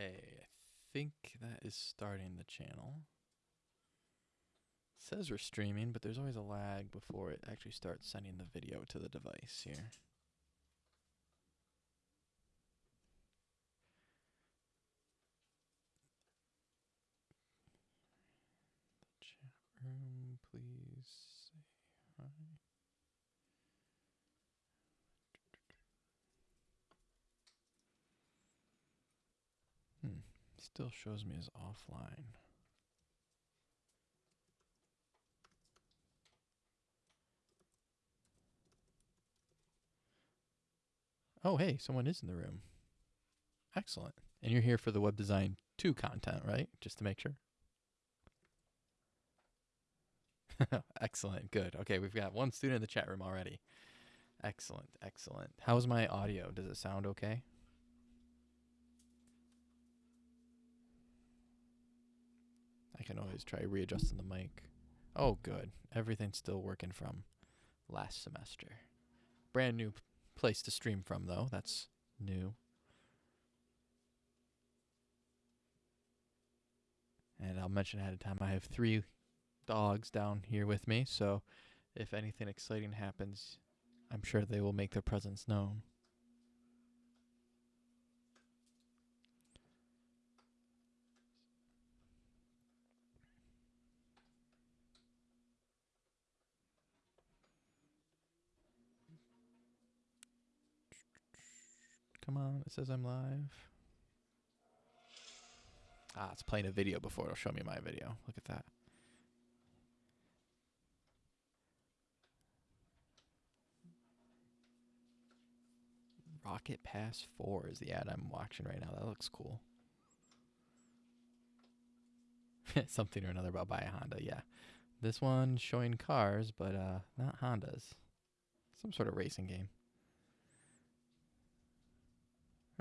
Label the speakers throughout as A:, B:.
A: Okay, I think that is starting the channel. It says we're streaming, but there's always a lag before it actually starts sending the video to the device here. The chat room, please say hi. Hmm. Still shows me as offline. Oh, hey, someone is in the room. Excellent. And you're here for the web design 2 content, right? Just to make sure. excellent. Good. Okay, we've got one student in the chat room already. Excellent. Excellent. How's my audio? Does it sound okay? I can always try readjusting the mic. Oh, good. Everything's still working from last semester. Brand new place to stream from, though. That's new. And I'll mention ahead of time I have three dogs down here with me, so if anything exciting happens, I'm sure they will make their presence known. Come on, it says I'm live. Ah, it's playing a video before it'll show me my video. Look at that. Rocket Pass 4 is the ad I'm watching right now. That looks cool. Something or another about buy a Honda, yeah. This one showing cars, but uh not Hondas. Some sort of racing game.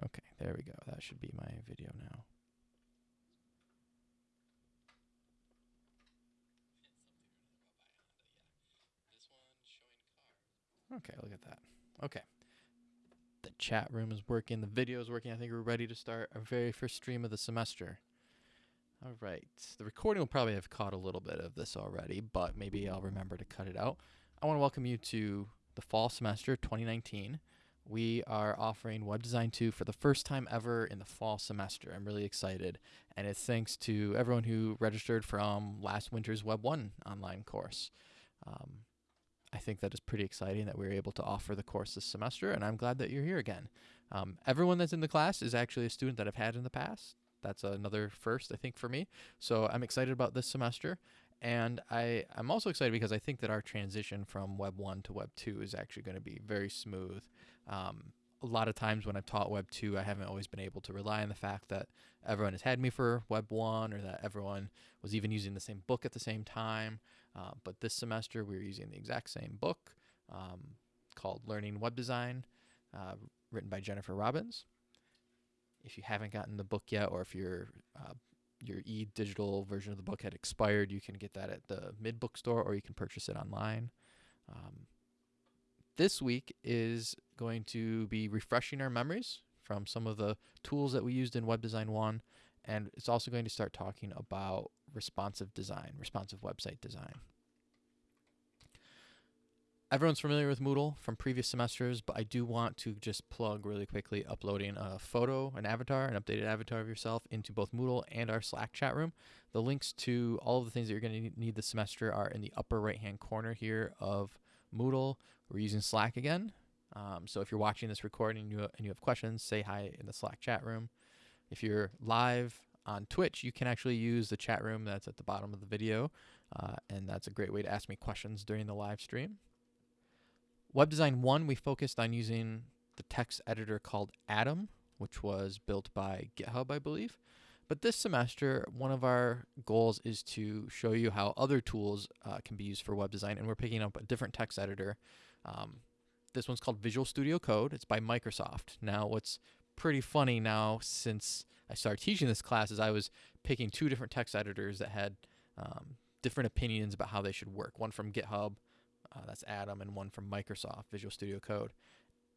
A: Okay, there we go. That should be my video now. Okay, look at that. Okay. The chat room is working, the video is working. I think we're ready to start our very first stream of the semester. All right. The recording will probably have caught a little bit of this already, but maybe I'll remember to cut it out. I want to welcome you to the fall semester 2019 we are offering Web Design 2 for the first time ever in the fall semester. I'm really excited. And it's thanks to everyone who registered from last winter's Web 1 online course. Um, I think that is pretty exciting that we are able to offer the course this semester, and I'm glad that you're here again. Um, everyone that's in the class is actually a student that I've had in the past. That's another first, I think, for me. So I'm excited about this semester. And I, I'm also excited because I think that our transition from Web 1 to Web 2 is actually going to be very smooth. Um, a lot of times when I've taught Web 2, I haven't always been able to rely on the fact that everyone has had me for Web 1 or that everyone was even using the same book at the same time. Uh, but this semester, we are using the exact same book um, called Learning Web Design, uh, written by Jennifer Robbins. If you haven't gotten the book yet, or if your uh, your e-digital version of the book had expired, you can get that at the mid bookstore, or you can purchase it online. Um, this week is going to be refreshing our memories from some of the tools that we used in Web Design 1. And it's also going to start talking about responsive design, responsive website design. Everyone's familiar with Moodle from previous semesters, but I do want to just plug really quickly uploading a photo, an avatar, an updated avatar of yourself into both Moodle and our Slack chat room. The links to all of the things that you're going to need this semester are in the upper right hand corner here of Moodle. We're using Slack again. Um, so if you're watching this recording and you, and you have questions, say hi in the Slack chat room. If you're live on Twitch, you can actually use the chat room that's at the bottom of the video, uh, and that's a great way to ask me questions during the live stream. Web Design 1, we focused on using the text editor called Atom, which was built by GitHub, I believe. But this semester, one of our goals is to show you how other tools uh, can be used for web design, and we're picking up a different text editor. Um, this one's called Visual Studio Code. It's by Microsoft. Now, what's pretty funny now since I started teaching this class is I was picking two different text editors that had um, different opinions about how they should work. One from GitHub, uh, that's Atom, and one from Microsoft, Visual Studio Code.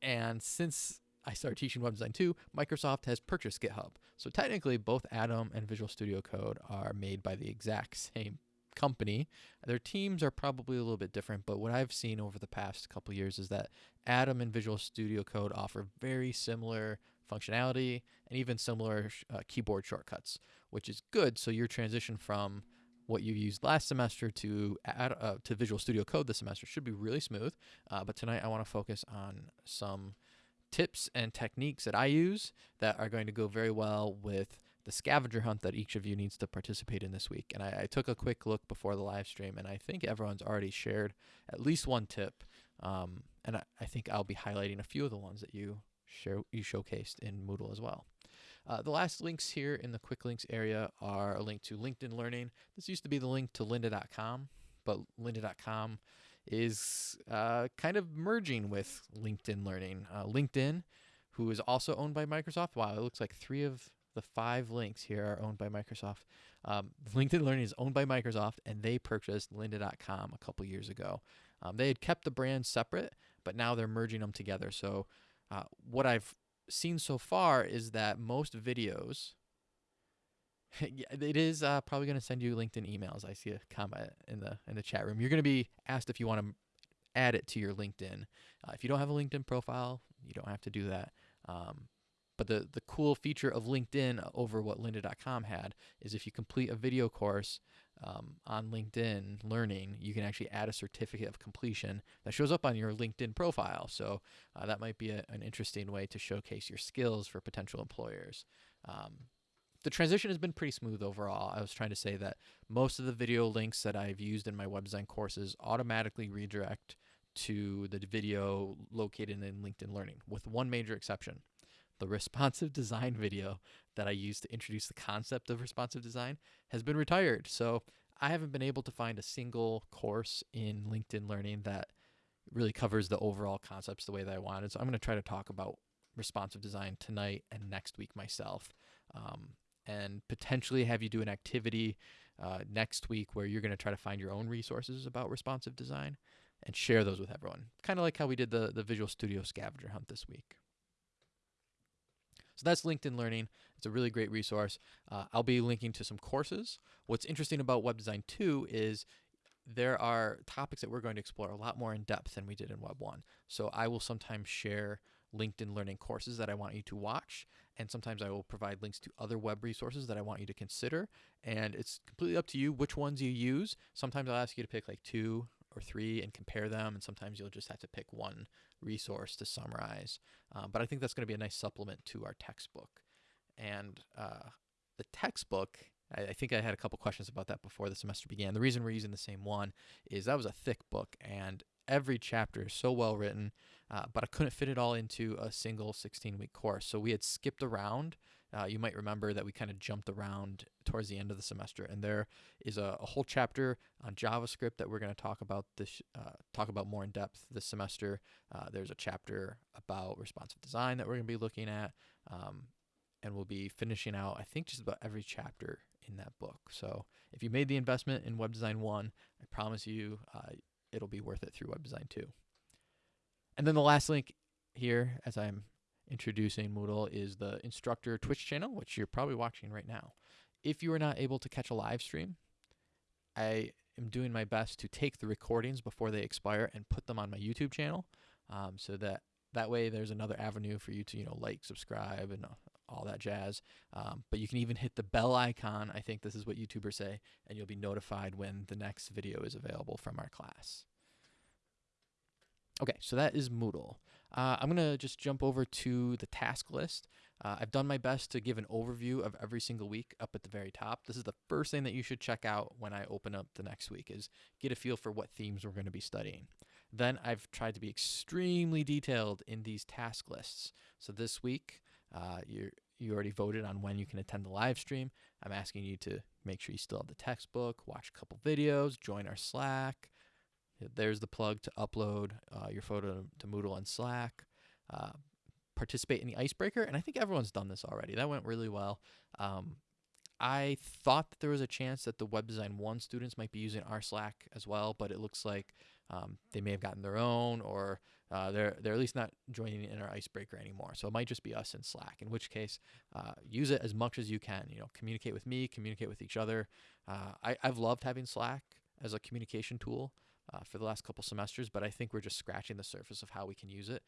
A: And since I started teaching web design 2, Microsoft has purchased GitHub. So technically, both Atom and Visual Studio Code are made by the exact same company. Their teams are probably a little bit different, but what I've seen over the past couple years is that Atom and Visual Studio Code offer very similar functionality and even similar uh, keyboard shortcuts, which is good. So your transition from what you used last semester to add, uh, to Visual Studio Code this semester should be really smooth. Uh, but tonight I want to focus on some tips and techniques that I use that are going to go very well with the scavenger hunt that each of you needs to participate in this week. And I, I took a quick look before the live stream, and I think everyone's already shared at least one tip. Um, and I, I, think I'll be highlighting a few of the ones that you share you showcased in Moodle as well. Uh, the last links here in the quick links area are a link to LinkedIn Learning. This used to be the link to lynda.com, but lynda.com is uh, kind of merging with LinkedIn Learning. Uh, LinkedIn, who is also owned by Microsoft, wow, it looks like three of the five links here are owned by Microsoft. Um, LinkedIn Learning is owned by Microsoft, and they purchased lynda.com a couple years ago. Um, they had kept the brands separate, but now they're merging them together. So, uh, what I've seen so far is that most videos, it is uh, probably going to send you LinkedIn emails. I see a comment in the in the chat room. You're going to be asked if you want to add it to your LinkedIn. Uh, if you don't have a LinkedIn profile, you don't have to do that. Um, but the, the cool feature of LinkedIn over what lynda.com had is if you complete a video course um, on LinkedIn Learning, you can actually add a certificate of completion that shows up on your LinkedIn profile. So uh, that might be a, an interesting way to showcase your skills for potential employers. Um, the transition has been pretty smooth overall. I was trying to say that most of the video links that I've used in my web design courses automatically redirect to the video located in LinkedIn Learning, with one major exception the responsive design video that I used to introduce the concept of responsive design has been retired. So I haven't been able to find a single course in LinkedIn Learning that really covers the overall concepts the way that I wanted. So I'm going to try to talk about responsive design tonight and next week myself. Um, and potentially have you do an activity uh, next week where you're going to try to find your own resources about responsive design and share those with everyone. Kind of like how we did the, the Visual Studio scavenger hunt this week. So that's LinkedIn Learning. It's a really great resource. Uh, I'll be linking to some courses. What's interesting about Web Design 2 is there are topics that we're going to explore a lot more in depth than we did in Web 1. So I will sometimes share LinkedIn Learning courses that I want you to watch, and sometimes I will provide links to other web resources that I want you to consider. And it's completely up to you which ones you use. Sometimes I'll ask you to pick like two or three and compare them. And sometimes you'll just have to pick one resource to summarize. Um, but I think that's going to be a nice supplement to our textbook. And uh, the textbook, I, I, think I had a couple questions about that before the semester began. The reason we're using the same one is that was a thick book and every chapter is so well written, uh, but I couldn't fit it all into a single 16 week course. So we had skipped around uh, you might remember that we kind of jumped around towards the end of the semester, and there is a, a whole chapter on JavaScript that we're going to talk about this uh, talk about more in depth this semester. Uh, there's a chapter about responsive design that we're going to be looking at, um, and we'll be finishing out I think just about every chapter in that book. So if you made the investment in Web Design One, I promise you uh, it'll be worth it through Web Design Two. And then the last link here, as I'm introducing Moodle is the instructor Twitch channel, which you're probably watching right now. If you are not able to catch a live stream, I am doing my best to take the recordings before they expire and put them on my YouTube channel, um, so that that way there's another avenue for you to you know like, subscribe, and all that jazz. Um, but you can even hit the bell icon. I think this is what YouTubers say, and you'll be notified when the next video is available from our class. Okay, so that is Moodle. Uh, I'm to just jump over to the task list. Uh, I've done my best to give an overview of every single week up at the very top. This is the first thing that you should check out when I open up the next week is get a feel for what themes we're to be studying. Then I've tried to be extremely detailed in these task lists. So this week, uh, you you already voted on when you can attend the live stream. I'm asking you to make sure you still have the textbook, watch a couple videos, join our Slack, there's the plug to upload uh, your photo to Moodle and Slack. Uh, participate in the icebreaker, and I think everyone's done this already. That went really well. Um, I thought that there was a chance that the Web Design 1 students might be using our Slack as well, but it looks like um, they may have gotten their own or uh, they're, they're at least not joining in our icebreaker anymore. So it might just be us in Slack, in which case uh, use it as much as you can. You know, communicate with me, communicate with each other. Uh, I, I've loved having Slack as a communication tool uh, for the last couple semesters, but I think we're just scratching the surface of how we can use it.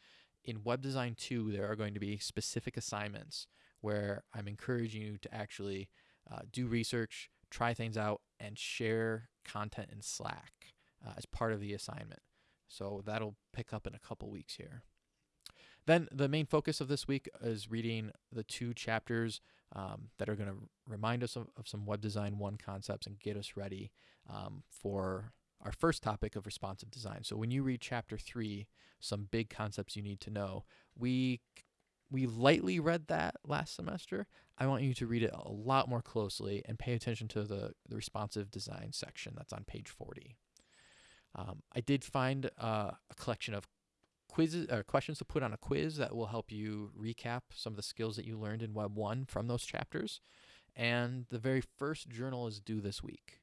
A: In Web Design 2, there are going to be specific assignments where I'm encouraging you to actually uh, do research, try things out, and share content in Slack uh, as part of the assignment. So that'll pick up in a couple weeks here. Then the main focus of this week is reading the two chapters um, that are going to remind us of, of, some Web Design 1 concepts and get us ready um, for our first topic of responsive design. So when you read chapter 3, some big concepts you need to know, we we lightly read that last semester. I want you to read it a lot more closely and pay attention to the, the responsive design section that's on page 40. Um, I did find uh, a collection of quizzes or uh, questions to put on a quiz that will help you recap some of the skills that you learned in Web 1 from those chapters. And the very first journal is due this week.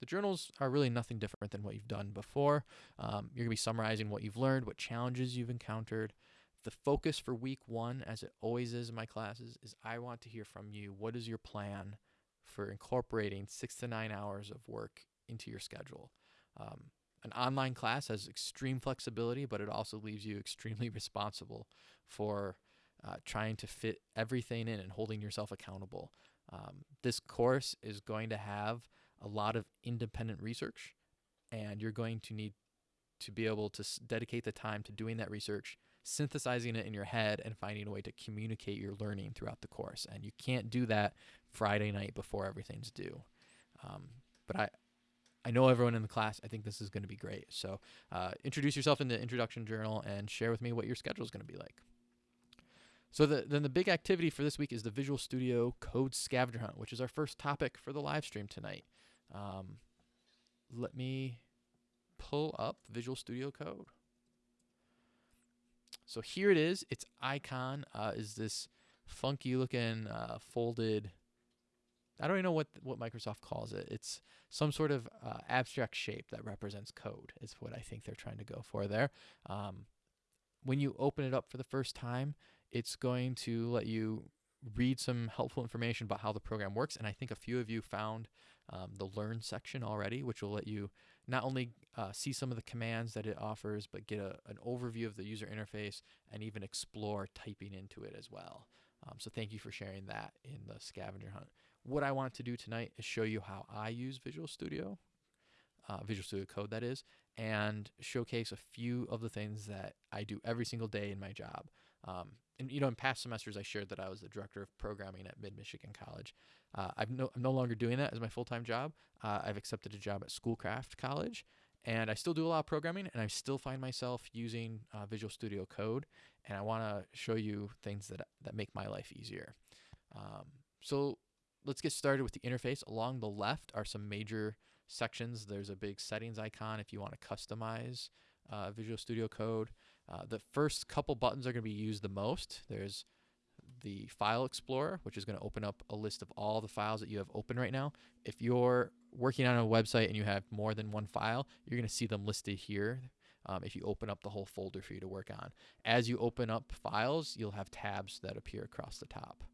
A: The journals are really nothing different than what you've done before. Um, you're going to be summarizing what you've learned, what challenges you've encountered. The focus for week one, as it always is in my classes, is I want to hear from you. What is your plan for incorporating six to nine hours of work into your schedule? Um, an online class has extreme flexibility, but it also leaves you extremely responsible for uh, trying to fit everything in and holding yourself accountable. Um, this course is going to have a lot of independent research, and you're going to need to be able to dedicate the time to doing that research, synthesizing it in your head, and finding a way to communicate your learning throughout the course. And you can't do that Friday night before everything's due. Um, but I, I know everyone in the class. I think this is going to be great. So uh, introduce yourself in the introduction journal and share with me what your schedule is going to be like. So the, then the big activity for this week is the Visual Studio Code Scavenger Hunt, which is our first topic for the live stream tonight. Um, let me pull up Visual Studio Code. So here it is. Its icon uh, is this funky looking uh, folded. I don't even know what what Microsoft calls it. It's some sort of uh, abstract shape that represents code. Is what I think they're trying to go for there. Um, when you open it up for the first time, it's going to let you read some helpful information about how the program works. And I think a few of you found um, the Learn section already, which will let you not only uh, see some of the commands that it offers, but get a, an overview of the user interface and even explore typing into it as well. Um, so thank you for sharing that in the scavenger hunt. What I want to do tonight is show you how I use Visual Studio, uh, Visual Studio Code that is, and showcase a few of the things that I do every single day in my job. Um, and you know, in past semesters, I shared that I was the director of programming at Mid Michigan College. Uh, I've no, I'm no longer doing that as my full time job. Uh, I've accepted a job at Schoolcraft College, and I still do a lot of programming, and I still find myself using uh, Visual Studio Code. And I want to show you things that that make my life easier. Um, so let's get started with the interface. Along the left are some major sections. There's a big settings icon if you want to customize uh, Visual Studio Code. Uh, the first couple buttons are going to be used the most. There's the File Explorer, which is going to open up a list of all the files that you have open right now. If you're working on a website and you have more than one file, you're going to see them listed here um, if you open up the whole folder for you to work on. As you open up files, you'll have tabs that appear across the top.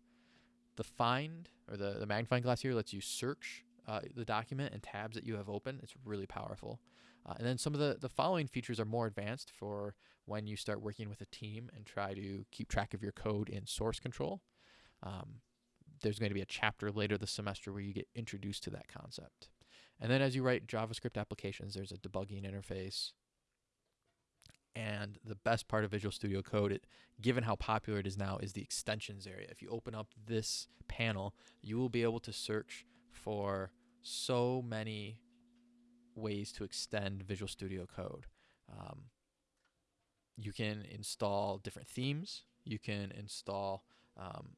A: The Find, or the, the magnifying glass here, lets you search uh, the document and tabs that you have open. It's really powerful. Uh, and then some of the, the following features are more advanced for when you start working with a team and try to keep track of your code in source control. Um, there's going to be a chapter later this semester where you get introduced to that concept. And then as you write JavaScript applications, there's a debugging interface. And the best part of Visual Studio Code, it, given how popular it is now, is the extensions area. If you open up this panel, you will be able to search for so many ways to extend Visual Studio Code. Um, you can install different themes. You can install um,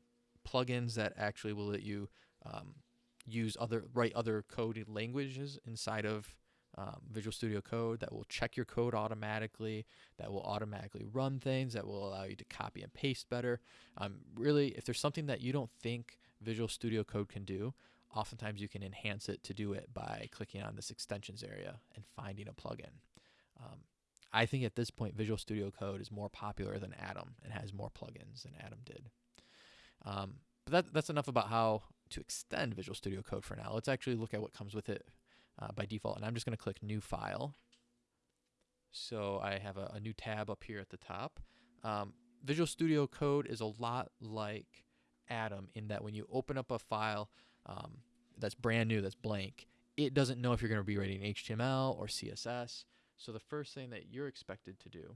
A: plugins that actually will let you um, use other write other coded languages inside of um, Visual Studio Code that will check your code automatically, that will automatically run things, that will allow you to copy and paste better. Um, really, if there's something that you don't think Visual Studio Code can do, oftentimes you can enhance it to do it by clicking on this extensions area and finding a plugin. Um, I think at this point, Visual Studio Code is more popular than Atom and has more plugins than Atom did. Um, but that, that's enough about how to extend Visual Studio Code for now. Let's actually look at what comes with it uh, by default. And I'm just going to click New File. So I have a, a, new tab up here at the top. Um, Visual Studio Code is a lot like Atom in that when you open up a file um, that's brand new, that's blank, it doesn't know if you're going to be writing HTML or CSS. So the first thing that you're expected to do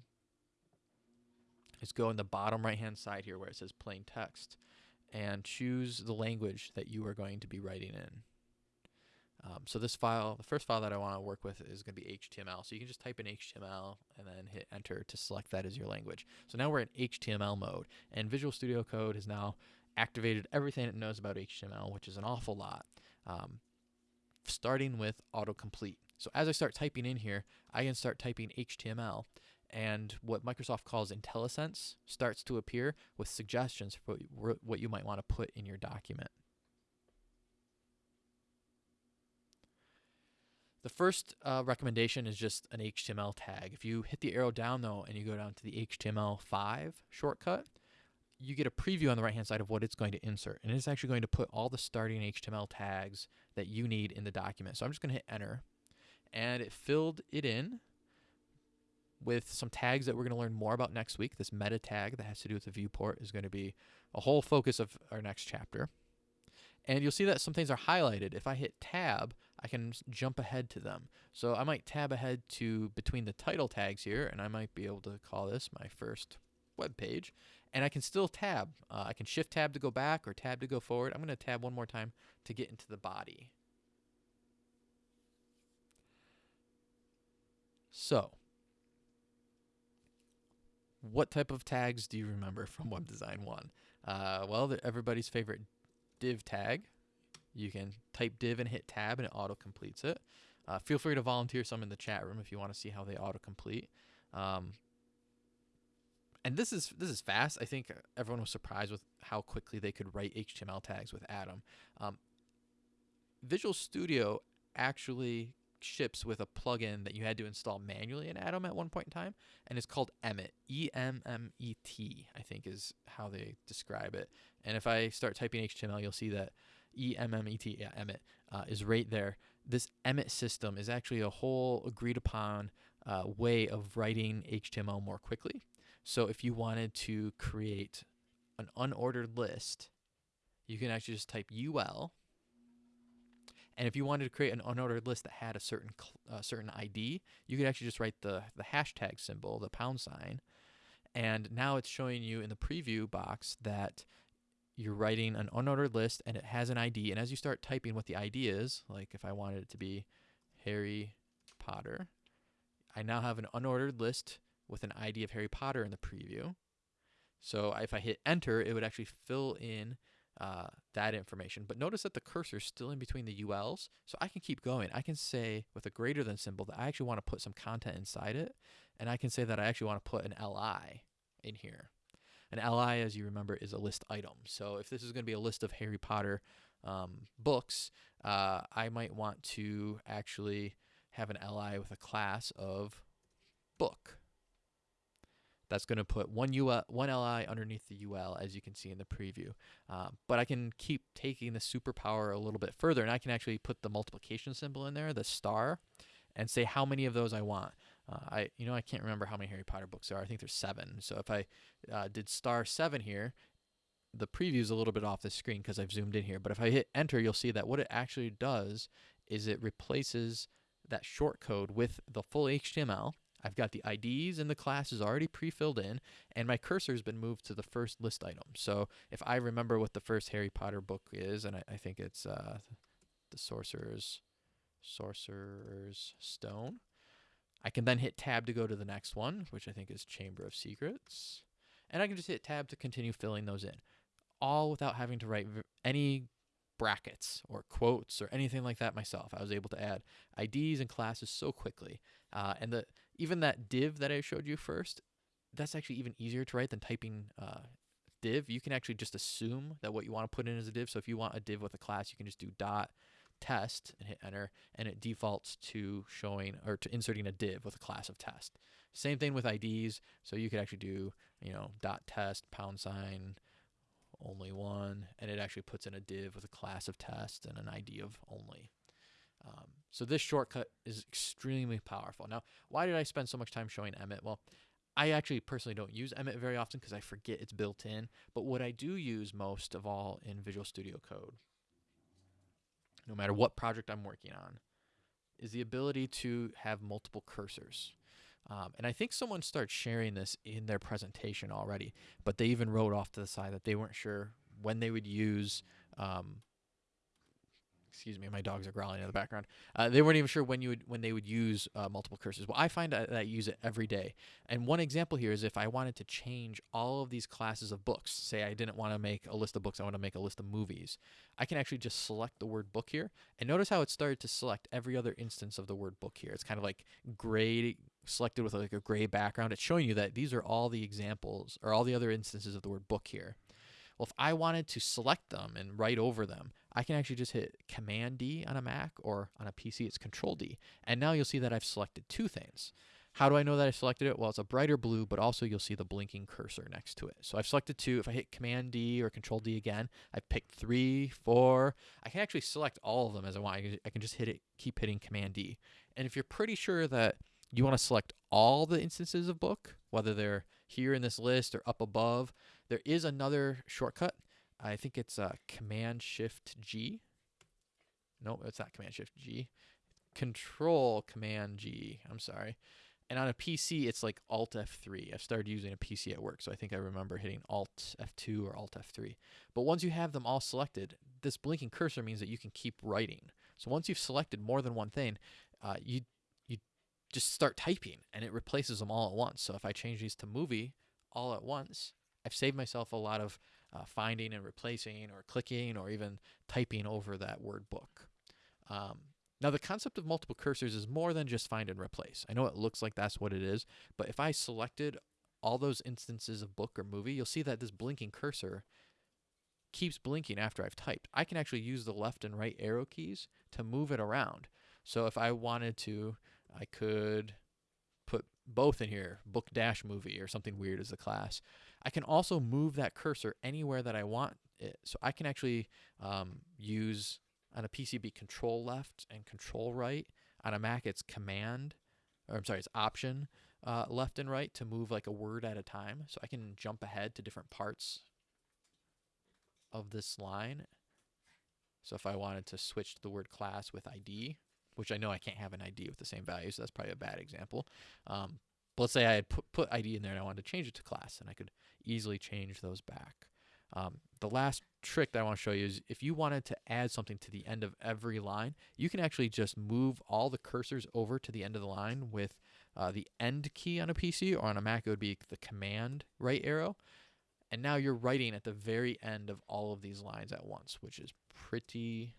A: is go in the bottom right hand side here where it says plain text and choose the language that you are going to be writing in. Um, so this file, the first file that I want to work with is going to be HTML. So you can just type in HTML and then hit enter to select that as your language. So now we're in HTML mode and Visual Studio Code has now activated everything it knows about HTML, which is an awful lot. Um, starting with autocomplete. So as I start typing in here, I can start typing HTML and what Microsoft calls IntelliSense starts to appear with suggestions for what you might want to put in your document. The first uh, recommendation is just an HTML tag. If you hit the arrow down though and you go down to the HTML5 shortcut, you get a preview on the right hand side of what it's going to insert. And it's actually going to put all the starting HTML tags that you need in the document. So I'm just going to hit enter. And it filled it in with some tags that we're going to learn more about next week. This meta tag that has to do with the viewport is going to be a whole focus of our next chapter. And you'll see that some things are highlighted. If I hit tab, I can jump ahead to them. So I might tab ahead to between the title tags here, and I might be able to call this my first web page. And I can still tab. Uh, I can shift tab to go back or tab to go forward. I'm going to tab one more time to get into the body. So, what type of tags do you remember from Web Design 1? Uh, well, everybody's favorite div tag. You can type div and hit tab and it auto completes it. Uh, feel free to volunteer some in the chat room if you want to see how they auto complete. Um, and this is this is fast. I think everyone was surprised with how quickly they could write HTML tags with Atom. Um, Visual Studio actually ships with a plugin that you had to install manually in Atom at one point in time, and it's called Emmet. E M M E T, I think, is how they describe it. And if I start typing HTML, you'll see that E M M E T, yeah, Emmet, uh, is right there. This Emmet system is actually a whole agreed upon uh, way of writing HTML more quickly. So if you wanted to create an unordered list, you can actually just type UL and if you wanted to create an unordered list that had a certain uh, certain ID, you could actually just write the the hashtag symbol, the pound sign, and now it's showing you in the preview box that you're writing an unordered list and it has an ID. And as you start typing what the ID is, like if I wanted it to be Harry Potter, I now have an unordered list with an ID of Harry Potter in the preview. So if I hit enter, it would actually fill in uh, that information. But notice that the cursor is still in between the ULs, so I can keep going. I can say with a greater than symbol that I actually want to put some content inside it, and I can say that I actually want to put an LI in here. An LI, as you remember, is a list item. So if this is going to be a list of Harry Potter um, books, uh, I might want to actually have an LI with a class of book that's going to put one UL, one LI underneath the UL, as you can see in the preview. Uh, but I can keep taking the superpower a little bit further, and I can actually put the multiplication symbol in there, the star, and say how many of those I want. Uh, I, you know, I can't remember how many Harry Potter books there are. I think there's seven. So if I uh, did star seven here, the preview is a little bit off the screen because I've zoomed in here. But if I hit enter, you'll see that what it actually does is it replaces that short code with the full HTML I've got the IDs and the classes already pre-filled in, and my cursor has been moved to the first list item. So if I remember what the first Harry Potter book is, and I, I think it's uh, the Sorcerer's Sorcerer's Stone, I can then hit Tab to go to the next one, which I think is Chamber of Secrets, and I can just hit Tab to continue filling those in, all without having to write any brackets or quotes or anything like that myself. I was able to add IDs and classes so quickly. Uh, and the even that div that I showed you first, that's actually even easier to write than typing uh, div, you can actually just assume that what you want to put in is a div. So if you want a div with a class, you can just do dot test and hit enter, and it defaults to showing or to inserting a div with a class of test. Same thing with IDs. So you could actually do, you know, dot test, pound sign, only one, and it actually puts in a div with a class of test and an ID of only. Um, so this shortcut is extremely powerful. Now, why did I spend so much time showing Emmet? Well, I actually personally don't use Emmet very often because I forget it's built in. But what I do use most of all in Visual Studio Code, no matter what project I'm working on, is the ability to have multiple cursors. Um, and I think someone started sharing this in their presentation already, but they even wrote off to the side that they weren't sure when they would use um, excuse me, my dogs are growling in the background. Uh, they weren't even sure when you would when they would use uh, multiple cursors. Well, I find that I use it every day. And one example here is if I wanted to change all of these classes of books. Say I didn't want to make a list of books, I want to make a list of movies. I can actually just select the word book here, and notice how it started to select every other instance of the word book here. It's kind of like gray selected with like a gray background. It's showing you that these are all the examples or all the other instances of the word book here. Well, if I wanted to select them and write over them, I can actually just hit Command D on a Mac or on a PC, it's Control D. And now you'll see that I've selected two things. How do I know that I selected it? Well, it's a brighter blue, but also you'll see the blinking cursor next to it. So I've selected two. If I hit Command D or Control D again, I've picked three, four. I can actually select all of them as I want. I can just hit it, keep hitting Command D. And if you're pretty sure that you want to select all the instances of book, whether they're here in this list or up above, there is another shortcut I think it's uh, Command Shift G. No, it's not Command Shift G. Control Command G. I'm sorry. And on a PC, it's like Alt F3. I've started using a PC at work, so I think I remember hitting Alt F2 or Alt F3. But once you have them all selected, this blinking cursor means that you can keep writing. So once you've selected more than one thing, uh, you you just start typing, and it replaces them all at once. So if I change these to movie all at once, I've saved myself a lot of uh, finding and replacing or clicking or even typing over that word book. Um, now, the concept of multiple cursors is more than just find and replace. I know it looks like that's what it is, but if I selected all those instances of book or movie, you'll see that this blinking cursor keeps blinking after I've typed. I can actually use the left and right arrow keys to move it around. So if I wanted to, I could put both in here, book dash movie or something weird as the class. I can also move that cursor anywhere that I want it. So I can actually um, use on a PCB control left and control right. On a Mac, it's command, or I'm sorry, it's option uh, left and right to move like a word at a time. So I can jump ahead to different parts of this line. So if I wanted to switch to the word class with ID, which I know I can't have an ID with the same value, so that's probably a bad example. Um, but let's say I had put, put ID in there and I wanted to change it to class, and I could easily change those back. Um, the last trick that I want to show you is if you wanted to add something to the end of every line, you can actually just move all the cursors over to the end of the line with uh, the end key on a PC or on a Mac, it would be the command right arrow. And now you're writing at the very end of all of these lines at once, which is pretty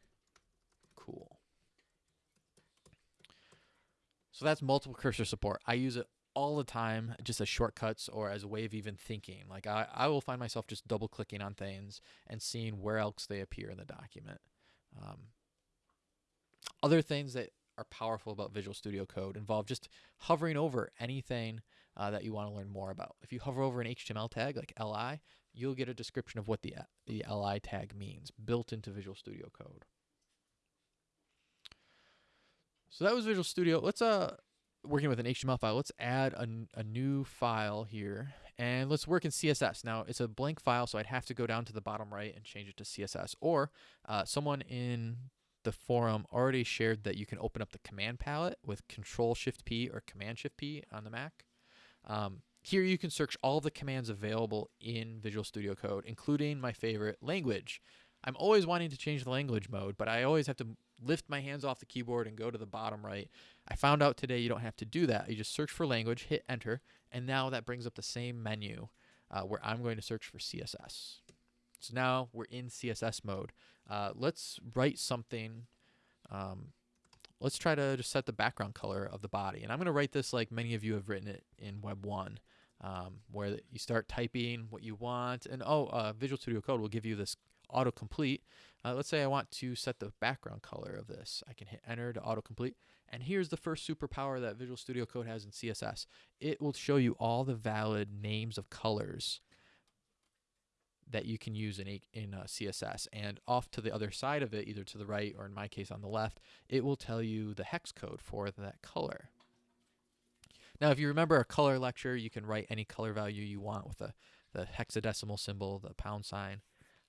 A: cool. So that's multiple cursor support. I use it all the time just as shortcuts or as a way of even thinking. Like I, I will find myself just double clicking on things and seeing where else they appear in the document. Um, other things that are powerful about Visual Studio Code involve just hovering over anything uh, that you want to learn more about. If you hover over an HTML tag like li, you'll get a description of what the, the li tag means built into Visual Studio Code. So that was Visual Studio. Let's uh working with an HTML file, let's add a, a new file here and let's work in CSS. Now it's a blank file, so I'd have to go down to the bottom right and change it to CSS. Or uh, someone in the forum already shared that you can open up the command palette with Control Shift P or Command Shift P on the Mac. Um, here you can search all the commands available in Visual Studio Code, including my favorite language. I'm always wanting to change the language mode, but I always have to lift my hands off the keyboard and go to the bottom right. I found out today you don't have to do that. You just search for language, hit enter, and now that brings up the same menu uh, where I'm going to search for CSS. So now we're in CSS mode. Uh, let's write something. Um, let's try to just set the background color of the body. And I'm going to write this like many of you have written it in Web 1. um, where you start typing what you want. And oh, uh, Visual Studio Code will give you this autocomplete. Uh, let's say I want to set the background color of this. I can hit enter to autocomplete. And here's the first superpower that Visual Studio Code has in CSS. It will show you all the valid names of colors that you can use in a, in uh, CSS. And off to the other side of it, either to the right or in my case on the left, it will tell you the hex code for that color. Now, if you remember our color lecture, you can write any color value you want with the, the hexadecimal symbol, the pound sign,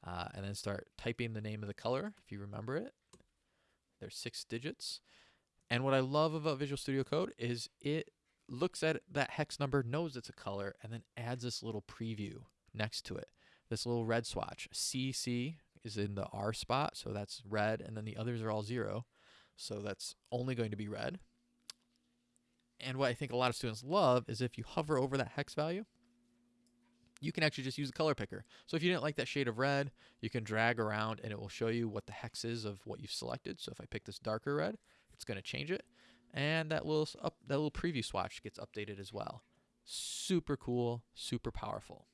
A: uh, and then start typing the name of the color if you remember it. There's six digits. And what I love about Visual Studio Code is it looks at that hex number, knows it's a color, and then adds this little preview next to it this little red swatch. CC is in the R spot, so that's red, and then the others are all zero. So that's only going to be red. And what I think a lot of students love is if you hover over that hex value, you can actually just use the color picker. So if you didn't like that shade of red, you can drag around and it will show you what the hex is of what you've selected. So if I pick this darker red, it's going to change it. And that little up, that little preview swatch gets updated as well. Super cool, super powerful.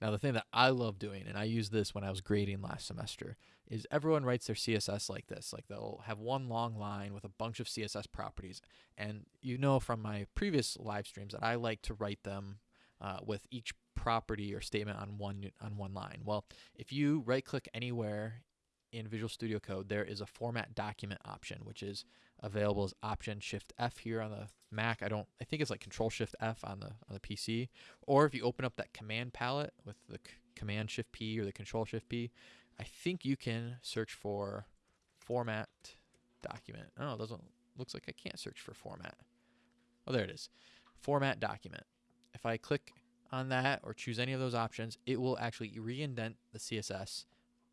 A: Now, the thing that I love doing, and I used this when I was grading last semester, is everyone writes their CSS like this. Like they'll have one long line with a bunch of CSS properties. And you know from my previous live streams that I like to write them uh, with each property or statement on one on one line. Well, if you right click anywhere in Visual Studio Code, there is a format document option, which is available as Option Shift F here on the Mac. I don't. I think it's like Control Shift F on the on the PC. Or if you open up that command palette with the Command Shift P or the Control Shift P, I think you can search for format document. Oh, it doesn't looks like I can't search for format. Oh, there it is. Format document. If I click on that or choose any of those options, it will actually re-indent the CSS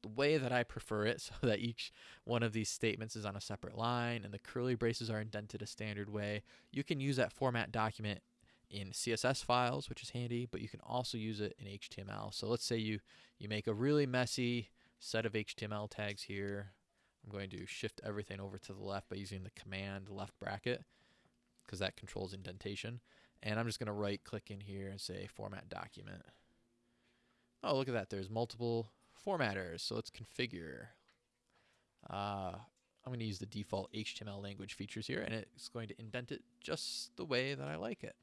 A: the way that I prefer it so that each one of these statements is on a separate line and the curly braces are indented a standard way. You can use that format document in CSS files, which is handy, but you can also use it in HTML. So let's say you, you make a really messy set of HTML tags here. I'm going to shift everything over to the left by using the command left bracket because that controls indentation. And I'm just going to right click in here and say format document. Oh, look at that. There's multiple formatters. So let's configure. Uh, I'm going to use the default HTML language features here, and it's going to indent it just the way that I like it.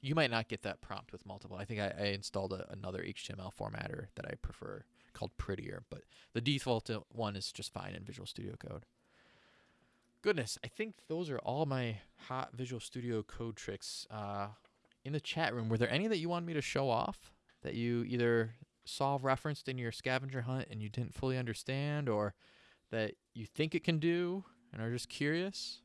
A: You might not get that prompt with multiple. I think I, I installed a, another HTML formatter that I prefer called Prettier, but the default one is just fine in Visual Studio Code. Goodness, I think those are all my hot Visual Studio Code tricks. Uh, in the chat room, were there any that you wanted me to show off that you either saw referenced in your scavenger hunt and you didn't fully understand or that you think it can do and are just curious?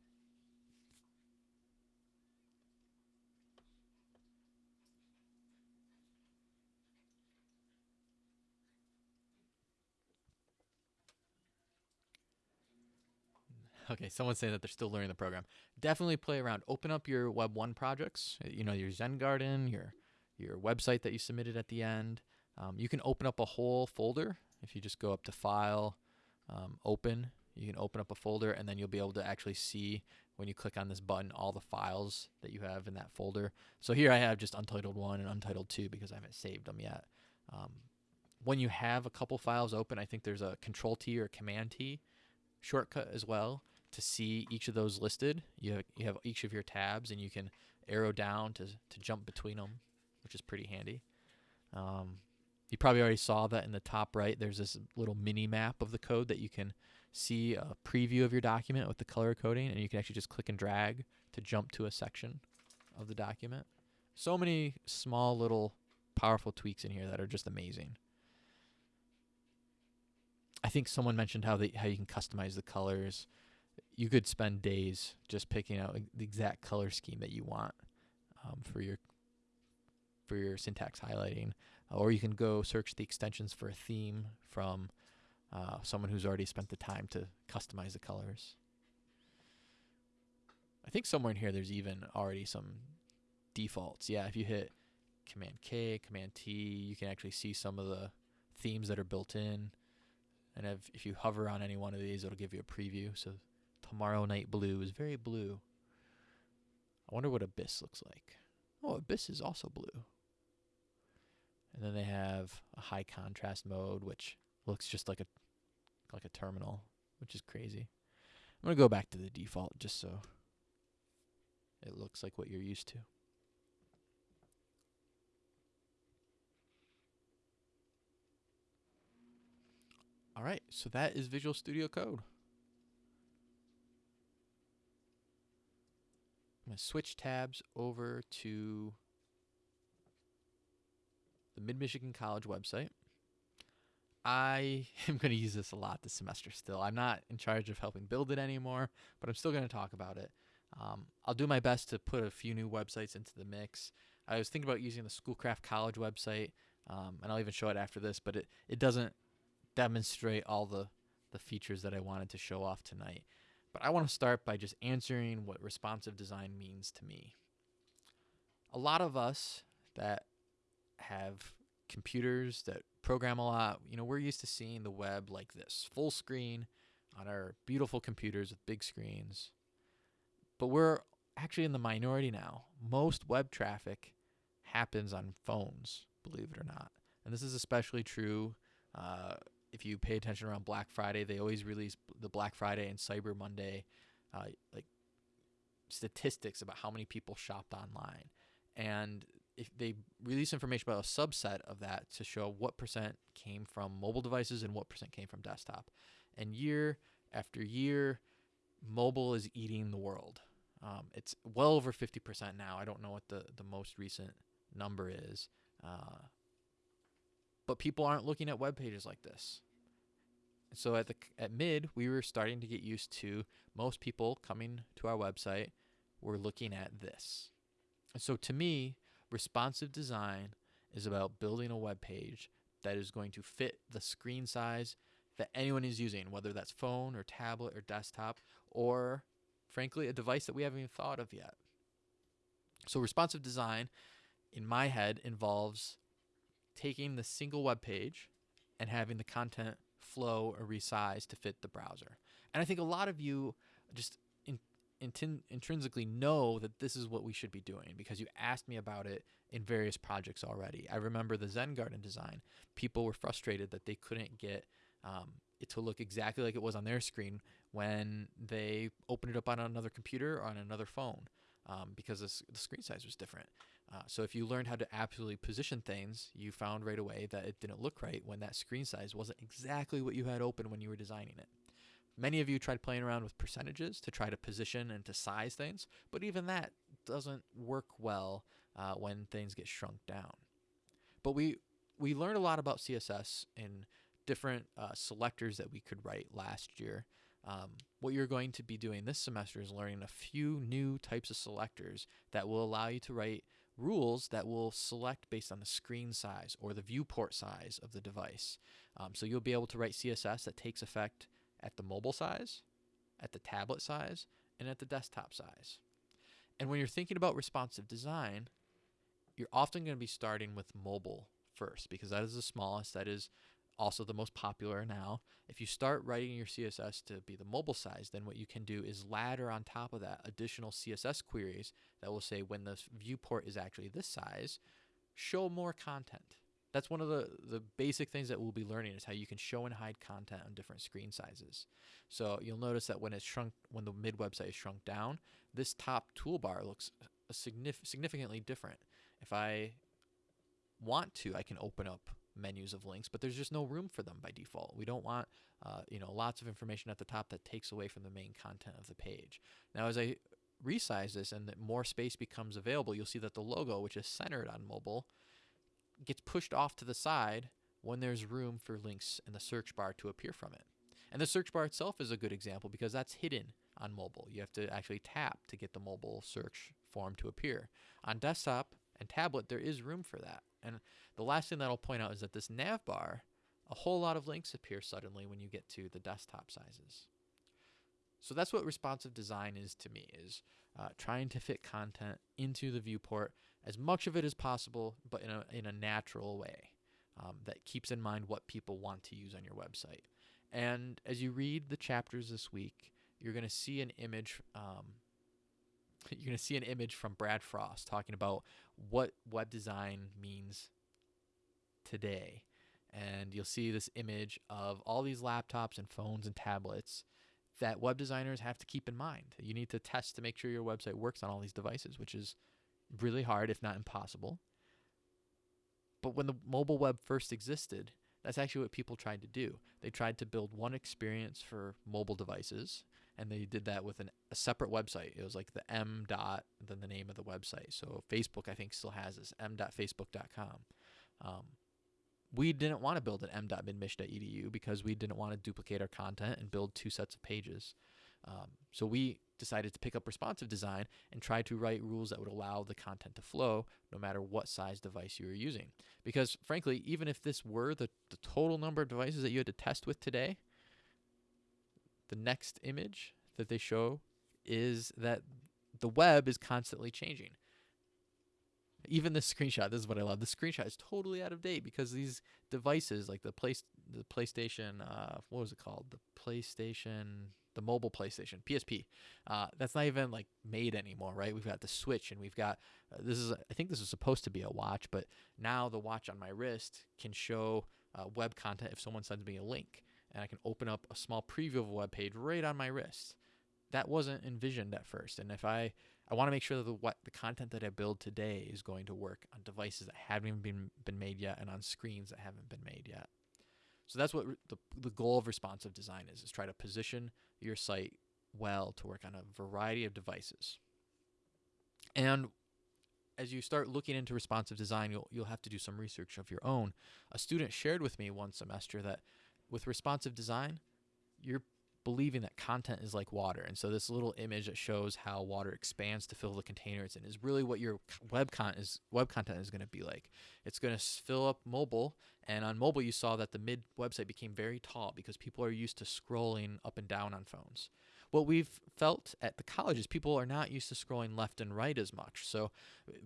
A: Okay, someone's saying that they're still learning the program. Definitely play around. Open up your Web 1 projects, you know, your Zen Garden, your your website that you submitted at the end. Um, you can open up a whole folder if you just go up to File, um, Open. You can open up a folder, and then you'll be able to actually see when you click on this button all the files that you have in that folder. So here I have just Untitled 1 and Untitled 2 because I haven't saved them yet. Um, when you have a couple files open, I think there's a Control T or Command T shortcut as well to see each of those listed. You have, you have each of your tabs, and you can arrow down to, to jump between them, which is pretty handy. Um, you probably already saw that in the top right. There's this little mini map of the code that you can see a preview of your document with the color coding, and you can actually just click and drag to jump to a section of the document. So many small little powerful tweaks in here that are just amazing. I think someone mentioned how they how you can customize the colors. You could spend days just picking out the exact color scheme that you want um, for your for your syntax highlighting or you can go search the extensions for a theme from uh, someone who's already spent the time to customize the colors. I think somewhere in here there's even already some defaults. Yeah, if you hit Command K, Command T, you can actually see some of the themes that are built in. And if, if you hover on any one of these, it'll give you a preview. So Tomorrow Night Blue is very blue. I wonder what Abyss looks like. Oh, Abyss is also blue. And then they have a high contrast mode, which looks just like a like a terminal, which is crazy. I'm gonna go back to the default just so it looks like what you're used to. All right, so that is Visual Studio Code. I'm going to switch tabs over to the Mid Michigan College website. I am going to use this a lot this semester still. I'm not in charge of helping build it anymore, but I'm still going to talk about it. Um, I'll do my best to put a few new websites into the mix. I was thinking about using the Schoolcraft College website, um, and I'll even show it after this, but it, it doesn't demonstrate all the, the features that I wanted to show off tonight. But I want to start by just answering what responsive design means to me. A lot of us that have computers that program a lot, you know, we're used to seeing the web like this full screen on our beautiful computers with big screens. But we're actually in the minority now. Most web traffic happens on phones, believe it or not. And this is especially true uh, if you pay attention around Black Friday. They always release the Black Friday and Cyber Monday, uh, like statistics about how many people shopped online. And if they release information about a subset of that to show what percent came from mobile devices and what percent came from desktop. And year after year, mobile is eating the world. Um, it's well over 50% now. I don't know what the, the most recent number is. Uh, but people aren't looking at web pages like this. So at the at mid, we were starting to get used to most people coming to our website were looking at this. And so to me, responsive design is about building a web page that is going to fit the screen size that anyone is using, whether that's phone or tablet or desktop, or frankly, a device that we haven't even thought of yet. So, responsive design in my head involves taking the single web page and having the content flow or resize to fit the browser. And I think a lot of you just intrinsically know that this is what we should be doing because you asked me about it in various projects already. I remember the Zen Garden design. People were frustrated that they couldn't get um, it to look exactly like it was on their screen when they opened it up on another computer or on another phone um, because the screen size was different. Uh, so if you learned how to absolutely position things, you found right away that it didn't look right when that screen size wasn't exactly what you had open when you were designing it. Many of you tried playing around with percentages to try to position and to size things, but even that doesn't work well uh, when things get shrunk down. But we we learned a lot about CSS in different uh, selectors that we could write last year. Um, what you're going to be doing this semester is learning a few new types of selectors that will allow you to write rules that will select based on the screen size or the viewport size of the device. Um, so you'll be able to write CSS that takes effect at the mobile size, at the tablet size, and at the desktop size. And when you're thinking about responsive design, you're often going to be starting with mobile first because that is the smallest, that is also the most popular now. If you start writing your CSS to be the mobile size, then what you can do is ladder on top of that additional CSS queries that will say when the viewport is actually this size, show more content. That's one of the, the basic things that we'll be learning is how you can show and hide content on different screen sizes. So you'll notice that when it's shrunk, when the mid website is shrunk down, this top toolbar looks signif- significantly different. If I want to, I can open up menus of links, but there's just no room for them by default. We don't want, uh, you know, lots of information at the top that takes away from the main content of the page. Now, as I resize this and that more space becomes available, you'll see that the logo, which is centered on mobile, gets pushed off to the side when there's room for links in the search bar to appear from it. And the search bar itself is a good example because that's hidden on mobile. You have to actually tap to get the mobile search form to appear. On desktop and tablet, there is room for that. And the last thing that I'll point out is that this nav bar, a whole lot of links appear suddenly when you get to the desktop sizes. So that's what responsive design is to me, is uh, trying to fit content into the viewport as much of it as possible, but in a, in a natural way um, that keeps in mind what people want to use on your website. And as you read the chapters this week, you're going to see an image um, you're going to see an image from Brad Frost talking about what web design means today. And you'll see this image of all these laptops and phones and tablets that web designers have to keep in mind. You need to test to make sure your website works on all these devices, which is really hard, if not impossible. But when the mobile web first existed, that's actually what people tried to do. They tried to build one experience for mobile devices, and they did that with an, a separate website. It was like the m dot, then the name of the website. So Facebook, I think, still has this m.facebook.com. Um, we didn't want to build an m.midmich.edu because we didn't want to duplicate our content and build two sets of pages. Um, so we decided to pick up responsive design and try to write rules that would allow the content to flow no matter what size device you were using. Because frankly, even if this were the, the total number of devices that you had to test with today, the next image that they show is that the web is constantly changing. Even this screenshot, this is what I love. The screenshot is totally out of date because these devices, like the place, the PlayStation, uh, what was it called? The PlayStation, the mobile PlayStation, PSP. Uh, that's not even like made anymore, right? We've got the Switch, and we've got uh, this is. I think this is supposed to be a watch, but now the watch on my wrist can show uh, web content if someone sends me a link, and I can open up a small preview of a web page right on my wrist. That wasn't envisioned at first, and if I I want to make sure that the what the content that I build today is going to work on devices that haven't even been been made yet and on screens that haven't been made yet. So that's what the the goal of responsive design is: is try to position your site well to work on a variety of devices. And as you start looking into responsive design, you'll you'll have to do some research of your own. A student shared with me one semester that with responsive design, you're believing that content is like water. And so this little image that shows how water expands to fill the container it's in is really what your web content is web content is going to be like. It's going to fill up mobile and on mobile you saw that the mid website became very tall because people are used to scrolling up and down on phones what we've felt at the college is people are not used to scrolling left and right as much. So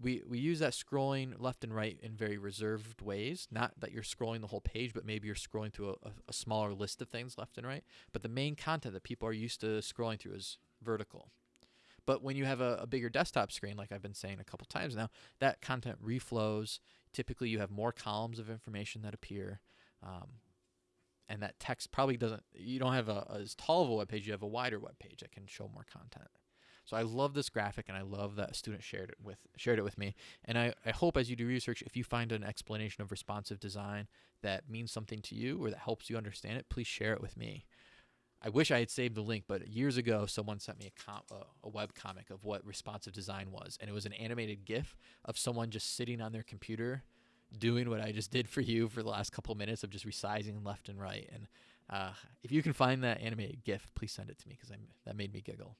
A: we, we use that scrolling left and right in very reserved ways. Not that you're scrolling the whole page, but maybe you're scrolling through a, a smaller list of things left and right. But the main content that people are used to scrolling through is vertical. But when you have a, a, bigger desktop screen, like I've been saying a couple times now, that content reflows. Typically, you have more columns of information that appear. Um, and that text probably doesn't you don't have a, as tall of a web page you have a wider web page that can show more content. So i love this graphic and i love that a student shared it with shared it with me. And I, I hope as you do research if you find an explanation of responsive design that means something to you or that helps you understand it please share it with me. I wish I had saved the link, but years ago, someone sent me a, com- uh, a web comic of what responsive design was, and it was an animated GIF of someone just sitting on their computer doing what I just did for you for the last couple minutes of just resizing left and right. And uh, if you can find that animated GIF, please send it to me because that made me giggle.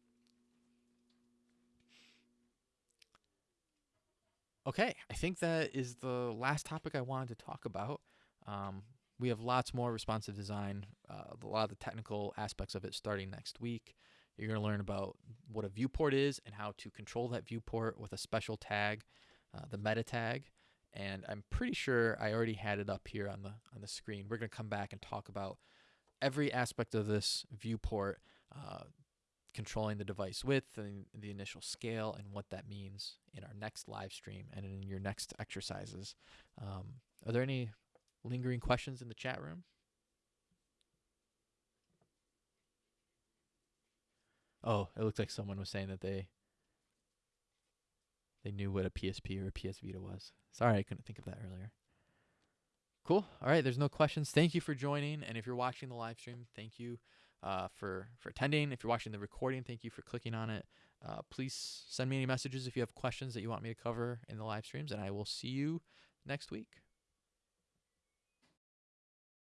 A: Okay, I think that is the last topic I wanted to talk about. Um, we have lots more responsive design, uh, a lot of the technical aspects of it starting next week. You're going to learn about what a viewport is and how to control that viewport with a special tag, uh, the meta tag and I'm pretty sure I already had it up here on the on the screen. We're going to come back and talk about every aspect of this viewport, uh, controlling the device width and the initial scale and what that means in our next live stream and in your next exercises. Um, are there any lingering questions in the chat room? Oh, it looks like someone was saying that they they knew what a PSP or a PS Vita was. Sorry, I couldn't think of that earlier. Cool. All right, there's no questions. Thank you for joining, and if you're watching the live stream, thank you uh, for for attending. If you're watching the recording, thank you for clicking on it. Uh, please send me any messages if you have questions that you want me to cover in the live streams, and I will see you next week.